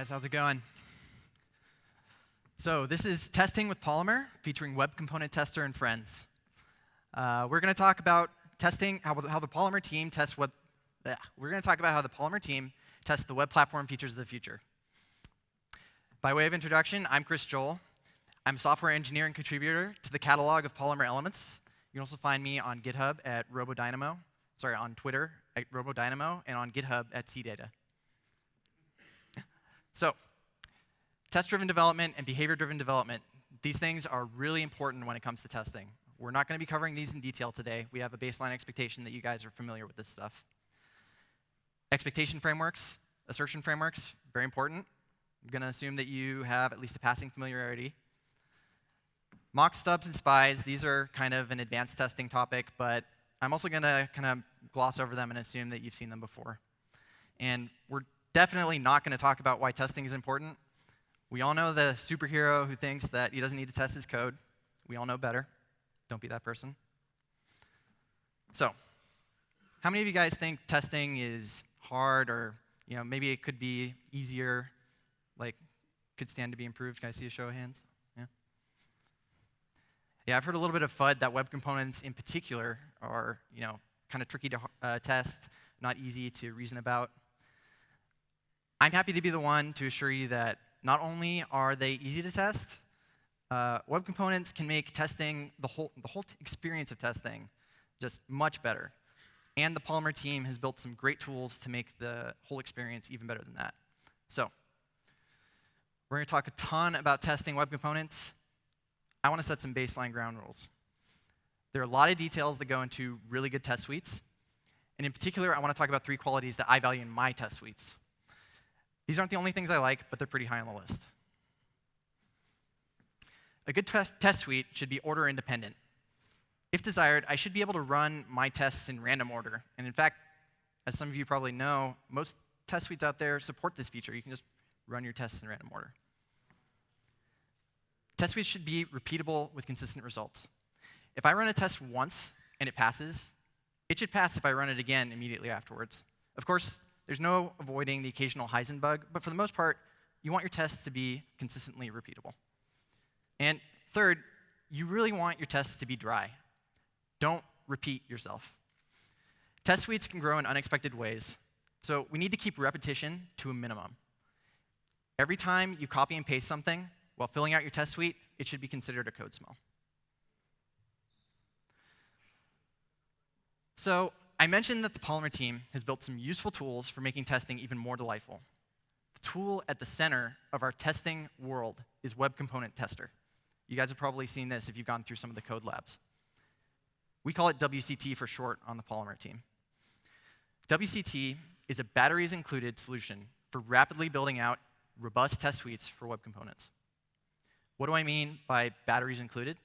guys, how's it going? So this is testing with Polymer, featuring Web Component Tester and friends. Uh, we're going to talk about testing how, how the Polymer team tests web. We're going to talk about how the Polymer team tests the web platform features of the future. By way of introduction, I'm Chris Joel. I'm software engineer and contributor to the catalog of Polymer elements. You can also find me on GitHub at RoboDynamo, sorry, on Twitter at RoboDynamo, and on GitHub at CData. So, test-driven development and behavior-driven development, these things are really important when it comes to testing. We're not going to be covering these in detail today. We have a baseline expectation that you guys are familiar with this stuff. Expectation frameworks, assertion frameworks, very important. I'm going to assume that you have at least a passing familiarity. Mock stubs and spies, these are kind of an advanced testing topic, but I'm also going to kind of gloss over them and assume that you've seen them before. And we're definitely not going to talk about why testing is important. We all know the superhero who thinks that he doesn't need to test his code. We all know better. Don't be that person. So, how many of you guys think testing is hard or you know, maybe it could be easier, like could stand to be improved? Can I see a show of hands? Yeah, Yeah, I've heard a little bit of FUD that web components in particular are, you know, kind of tricky to uh, test, not easy to reason about. I'm happy to be the one to assure you that not only are they easy to test, uh, web components can make testing, the whole, the whole experience of testing, just much better. And the Polymer team has built some great tools to make the whole experience even better than that. So, we're going to talk a ton about testing web components. I want to set some baseline ground rules. There are a lot of details that go into really good test suites. And in particular, I want to talk about three qualities that I value in my test suites. These aren't the only things I like, but they're pretty high on the list. A good test, test suite should be order independent. If desired, I should be able to run my tests in random order. And in fact, as some of you probably know, most test suites out there support this feature. You can just run your tests in random order. Test suites should be repeatable with consistent results. If I run a test once and it passes, it should pass if I run it again immediately afterwards. Of course, there's no avoiding the occasional Heisenbug, but for the most part, you want your tests to be consistently repeatable. And third, you really want your tests to be dry. Don't repeat yourself. Test suites can grow in unexpected ways, so we need to keep repetition to a minimum. Every time you copy and paste something, while filling out your test suite, it should be considered a code smell. So I mentioned that the Polymer team has built some useful tools for making testing even more delightful. The tool at the center of our testing world is Web Component Tester. You guys have probably seen this if you've gone through some of the code labs. We call it WCT for short on the Polymer team. WCT is a batteries included solution for rapidly building out robust test suites for web components. What do I mean by batteries included?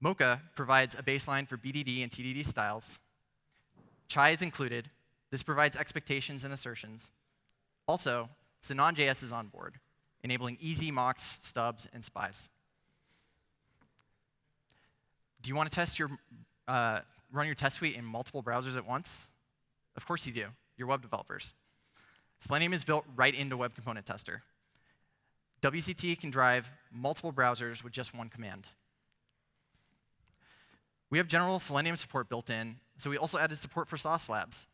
Mocha provides a baseline for BDD and TDD styles. Chai is included. This provides expectations and assertions. Also, Sinon.js is on board, enabling easy mocks, stubs, and spies. Do you want to test your, uh, run your test suite in multiple browsers at once? Of course you do. You're web developers. Selenium is built right into Web Component Tester. WCT can drive multiple browsers with just one command. We have general Selenium support built in, so we also added support for Sauce Labs.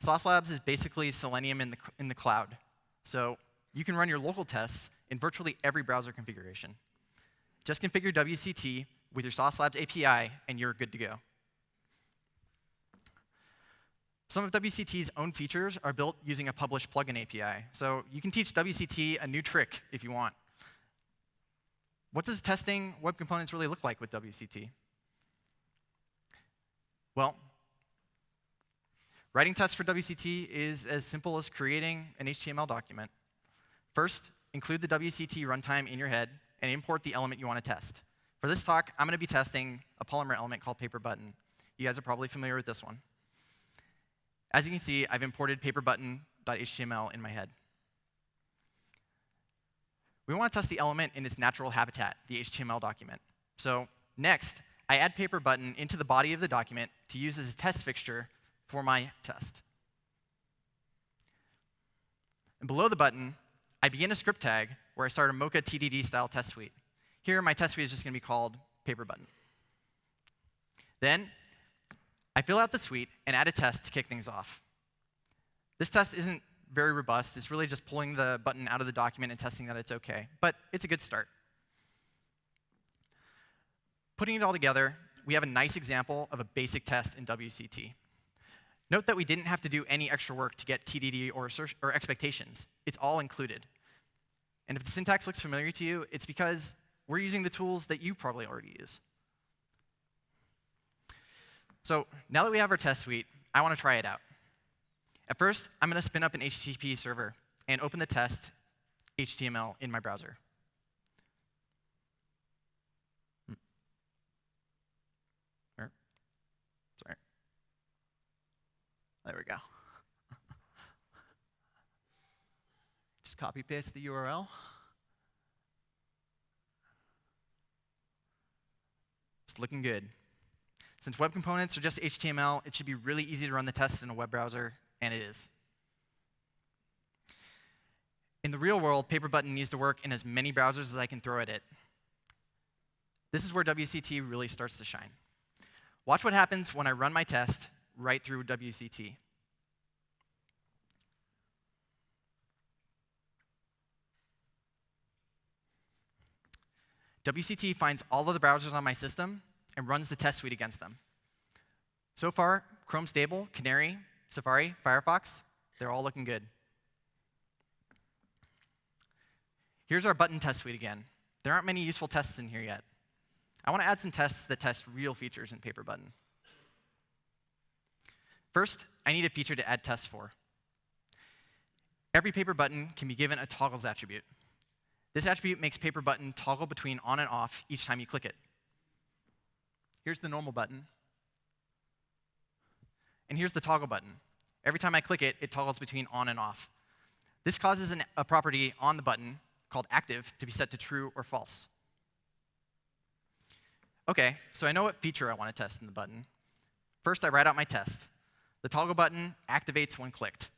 Sauce Labs is basically Selenium in the, in the cloud. So you can run your local tests in virtually every browser configuration. Just configure WCT with your Sauce Labs API, and you're good to go. Some of WCT's own features are built using a published plugin API. So you can teach WCT a new trick if you want. What does testing web components really look like with WCT? Well, writing tests for WCT is as simple as creating an HTML document. First, include the WCT runtime in your head and import the element you want to test. For this talk, I'm going to be testing a Polymer element called paper button. You guys are probably familiar with this one. As you can see, I've imported paperbutton.html in my head. We want to test the element in its natural habitat, the HTML document. So next, I add paper button into the body of the document to use as a test fixture for my test. And below the button, I begin a script tag where I start a Mocha TDD style test suite. Here, my test suite is just going to be called paper button. Then, I fill out the suite and add a test to kick things off. This test isn't very robust. It's really just pulling the button out of the document and testing that it's OK. But it's a good start. Putting it all together, we have a nice example of a basic test in WCT. Note that we didn't have to do any extra work to get TDD or, or expectations. It's all included. And if the syntax looks familiar to you, it's because we're using the tools that you probably already use. So now that we have our test suite, I want to try it out. At first, I'm going to spin up an HTTP server and open the test HTML in my browser. Hmm. Sorry. There we go. Just copy paste the URL. It's looking good. Since web components are just HTML, it should be really easy to run the test in a web browser, and it is. In the real world, Paper Button needs to work in as many browsers as I can throw at it. This is where WCT really starts to shine. Watch what happens when I run my test right through WCT. WCT finds all of the browsers on my system and runs the test suite against them. So far, Chrome Stable, Canary, Safari, Firefox, they're all looking good. Here's our button test suite again. There aren't many useful tests in here yet. I want to add some tests that test real features in Paper Button. First, I need a feature to add tests for. Every paper button can be given a toggles attribute. This attribute makes paper button toggle between on and off each time you click it. Here's the normal button. And here's the toggle button. Every time I click it, it toggles between on and off. This causes an, a property on the button called active to be set to true or false. OK, so I know what feature I want to test in the button. First, I write out my test. The toggle button activates when clicked.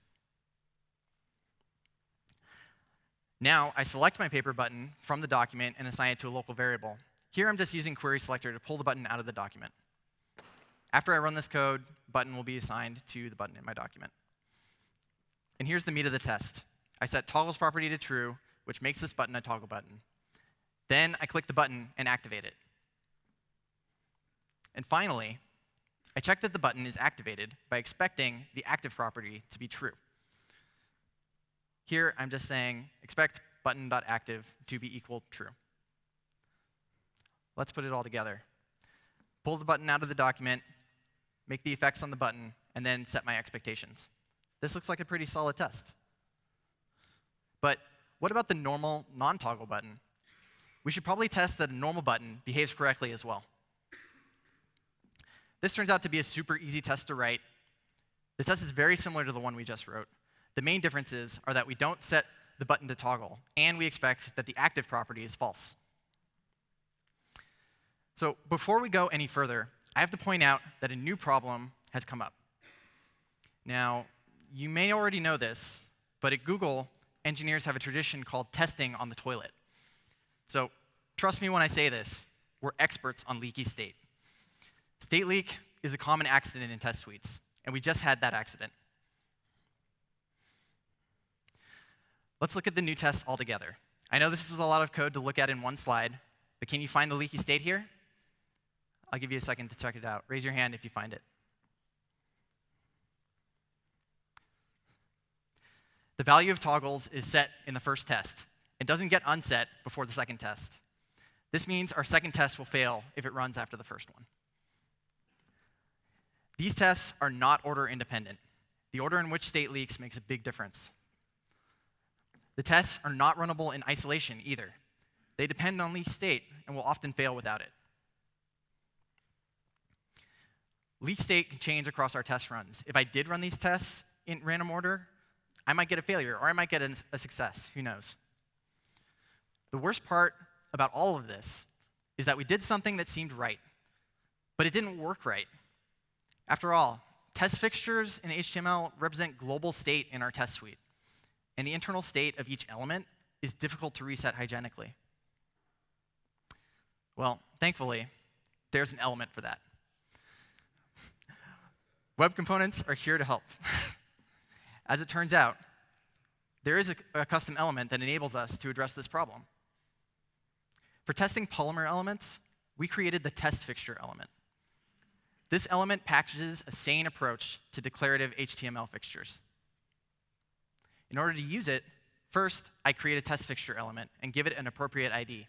Now, I select my paper button from the document and assign it to a local variable. Here, I'm just using query selector to pull the button out of the document. After I run this code, button will be assigned to the button in my document. And here's the meat of the test. I set toggles property to true, which makes this button a toggle button. Then I click the button and activate it. And finally, I check that the button is activated by expecting the active property to be true. Here, I'm just saying expect button.active to be equal true. Let's put it all together. Pull the button out of the document, make the effects on the button, and then set my expectations. This looks like a pretty solid test. But what about the normal non-toggle button? We should probably test that a normal button behaves correctly as well. This turns out to be a super easy test to write. The test is very similar to the one we just wrote. The main differences are that we don't set the button to toggle, and we expect that the active property is false. So before we go any further, I have to point out that a new problem has come up. Now, you may already know this, but at Google, engineers have a tradition called testing on the toilet. So trust me when I say this, we're experts on leaky state. State leak is a common accident in test suites, and we just had that accident. Let's look at the new tests altogether. I know this is a lot of code to look at in one slide, but can you find the leaky state here? I'll give you a second to check it out. Raise your hand if you find it. The value of toggles is set in the first test. It doesn't get unset before the second test. This means our second test will fail if it runs after the first one. These tests are not order independent. The order in which state leaks makes a big difference. The tests are not runnable in isolation either. They depend on leak state and will often fail without it. Leak state can change across our test runs. If I did run these tests in random order, I might get a failure or I might get a success. Who knows? The worst part about all of this is that we did something that seemed right, but it didn't work right. After all, test fixtures in HTML represent global state in our test suite and the internal state of each element is difficult to reset hygienically? Well, thankfully, there's an element for that. Web components are here to help. As it turns out, there is a, a, custom element that enables us to address this problem. For testing Polymer elements, we created the test fixture element. This element packages a sane approach to declarative HTML fixtures. In order to use it, first, I create a test fixture element and give it an appropriate ID.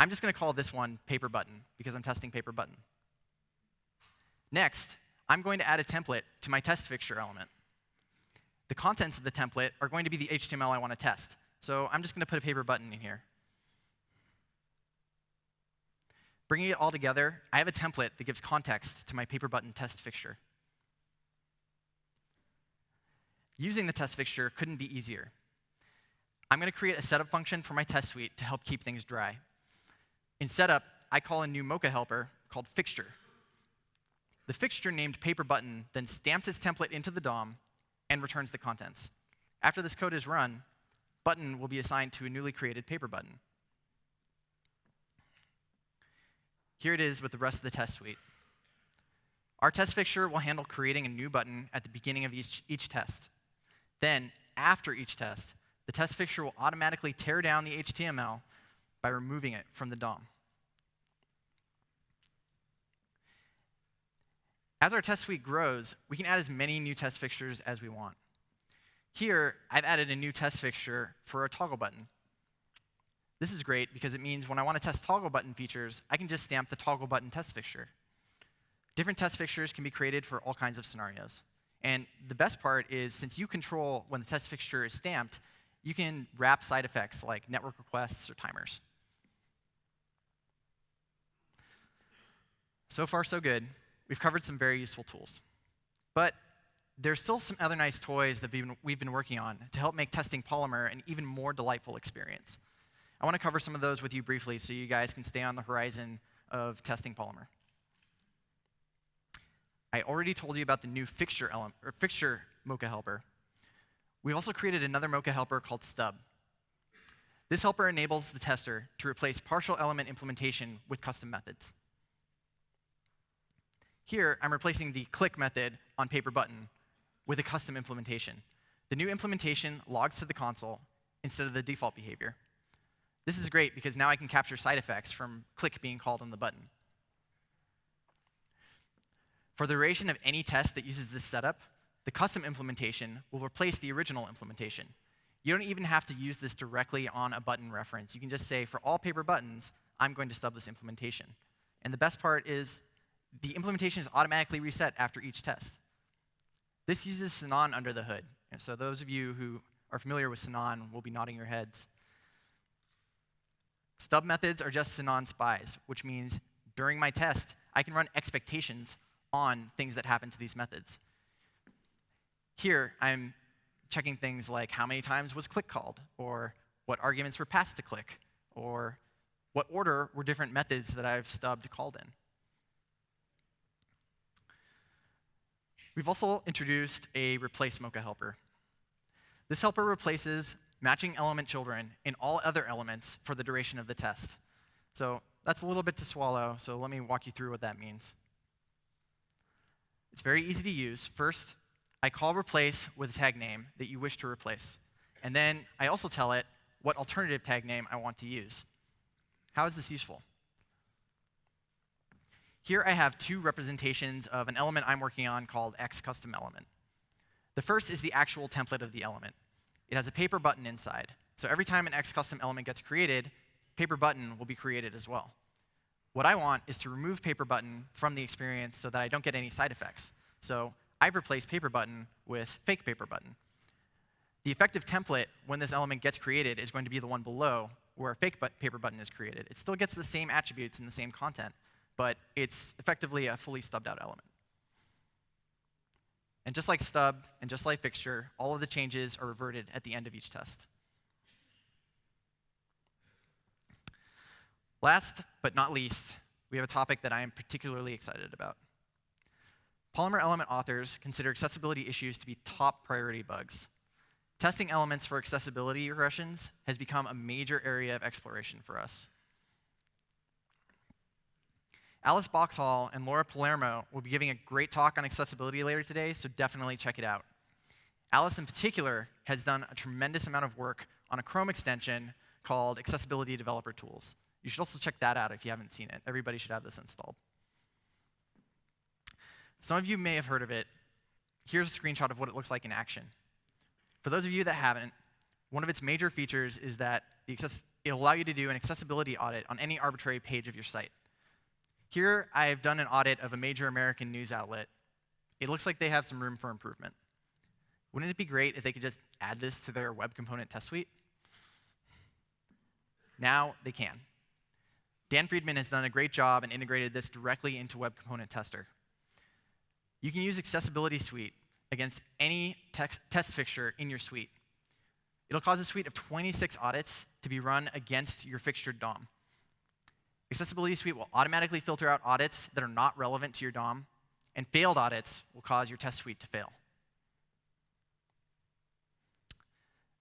I'm just going to call this one paper button because I'm testing paper button. Next, I'm going to add a template to my test fixture element. The contents of the template are going to be the HTML I want to test. So I'm just going to put a paper button in here. Bringing it all together, I have a template that gives context to my paper button test fixture. Using the test fixture couldn't be easier. I'm going to create a setup function for my test suite to help keep things dry. In setup, I call a new Mocha helper called fixture. The fixture named paper button then stamps its template into the DOM and returns the contents. After this code is run, button will be assigned to a newly created paper button. Here it is with the rest of the test suite. Our test fixture will handle creating a new button at the beginning of each, each test. Then, after each test, the test fixture will automatically tear down the HTML by removing it from the DOM. As our test suite grows, we can add as many new test fixtures as we want. Here, I've added a new test fixture for a toggle button. This is great because it means when I want to test toggle button features, I can just stamp the toggle button test fixture. Different test fixtures can be created for all kinds of scenarios. And the best part is since you control when the test fixture is stamped, you can wrap side effects like network requests or timers. So far, so good. We've covered some very useful tools. But there's still some other nice toys that we've been, we've been working on to help make testing Polymer an even more delightful experience. I want to cover some of those with you briefly so you guys can stay on the horizon of testing Polymer. I already told you about the new fixture, element, or fixture Mocha helper. We've also created another Mocha helper called Stub. This helper enables the tester to replace partial element implementation with custom methods. Here, I'm replacing the click method on paper button with a custom implementation. The new implementation logs to the console instead of the default behavior. This is great because now I can capture side effects from click being called on the button. For the duration of any test that uses this setup, the custom implementation will replace the original implementation. You don't even have to use this directly on a button reference. You can just say, for all paper buttons, I'm going to stub this implementation. And the best part is the implementation is automatically reset after each test. This uses Sinon under the hood. And so those of you who are familiar with Sinon will be nodding your heads. Stub methods are just Sinon spies, which means during my test, I can run expectations on things that happen to these methods. Here, I'm checking things like how many times was click called, or what arguments were passed to click, or what order were different methods that I've stubbed called in. We've also introduced a replace Mocha helper. This helper replaces matching element children in all other elements for the duration of the test. So that's a little bit to swallow, so let me walk you through what that means. It's very easy to use. First, I call replace with a tag name that you wish to replace. And then I also tell it what alternative tag name I want to use. How is this useful? Here I have two representations of an element I'm working on called X custom element. The first is the actual template of the element. It has a paper button inside. So every time an X custom element gets created, paper button will be created as well. What I want is to remove paper button from the experience so that I don't get any side effects. So I've replaced paper button with fake paper button. The effective template when this element gets created is going to be the one below where a fake paper button is created. It still gets the same attributes and the same content, but it's effectively a fully stubbed out element. And just like stub and just like fixture, all of the changes are reverted at the end of each test. Last but not least, we have a topic that I am particularly excited about. Polymer element authors consider accessibility issues to be top priority bugs. testing elements for accessibility regressions has become a major area of exploration for us. Alice Boxhall and Laura Palmaro will be giving a great talk on accessibility later today, so definitely check it out. Alice, in particular, has done a tremendous amount of work on a Chrome extension called Accessibility Developer Tools. You should also check that out if you haven't seen it. Everybody should have this installed. Some of you may have heard of it. Here's a screenshot of what it looks like in action. For those of you that haven't, one of its major features is that it'll allow you to do an accessibility audit on any arbitrary page of your site. Here, I've done an audit of a major American news outlet. It looks like they have some room for improvement. Wouldn't it be great if they could just add this to their web component test suite? Now they can. Dan Freedman has done a great job and integrated this directly into Web Component Tester. You can use Accessibility Suite against any test fixture in your suite. It'll cause a suite of 26 audits to be run against your fixtured DOM. Accessibility Suite will automatically filter out audits that are not relevant to your DOM, and failed audits will cause your test suite to fail.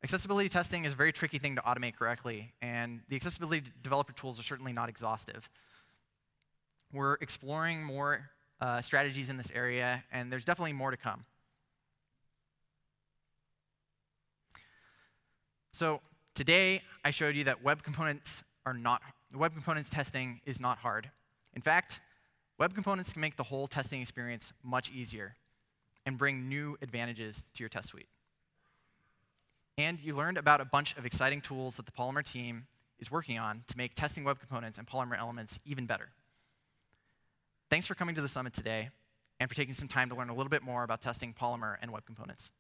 Accessibility testing is a very tricky thing to automate correctly, and the accessibility developer tools are certainly not exhaustive. We're exploring more uh, strategies in this area, and there's definitely more to come. So today, I showed you that web components are not, web components testing is not hard. In fact, web components can make the whole testing experience much easier and bring new advantages to your test suite. And you learned about a bunch of exciting tools that the Polymer team is working on to make testing web components and Polymer elements even better. Thanks for coming to the summit today and for taking some time to learn a little bit more about testing Polymer and web components.